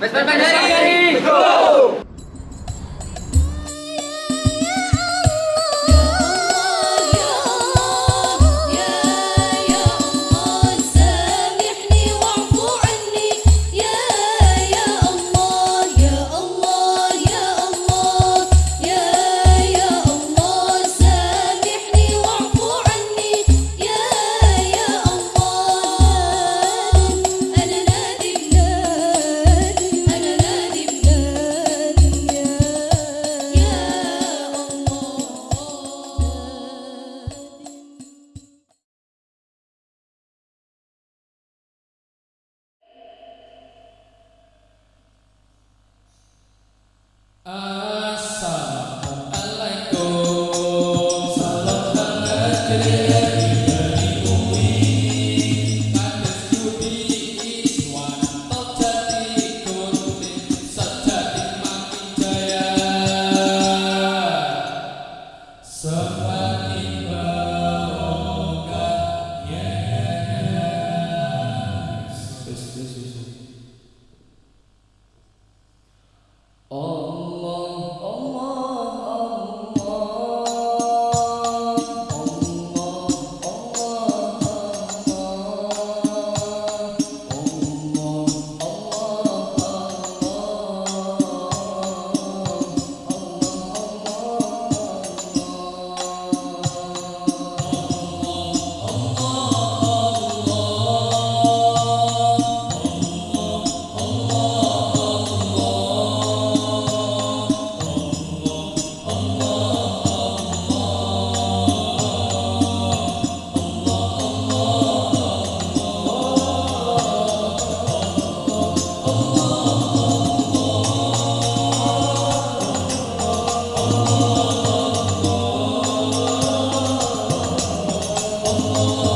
Vespa Oh. oh, oh.